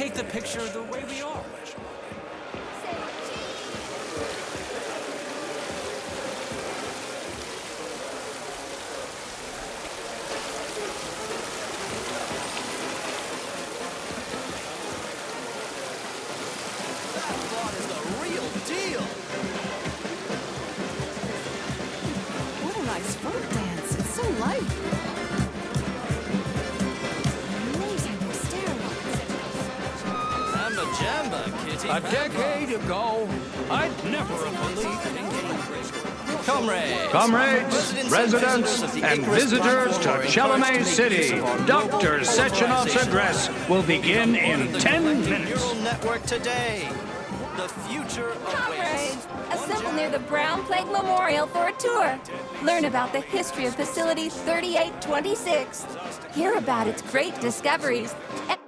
take the picture the way we are. Deal. What a nice folk dance. It's so light. Samba jamba, kitty. A decade ago, I'd never have believed Comrades. Comrades, residents, and visitors to platform Chelomey encouraged to make use City, Dr. local Sechenov's address will begin in 10 minutes. Network today. The future awaits. Comrades, assemble near the Brown Plague Memorial for a tour. Learn about the history of Facility 3826. Hear about its great discoveries. And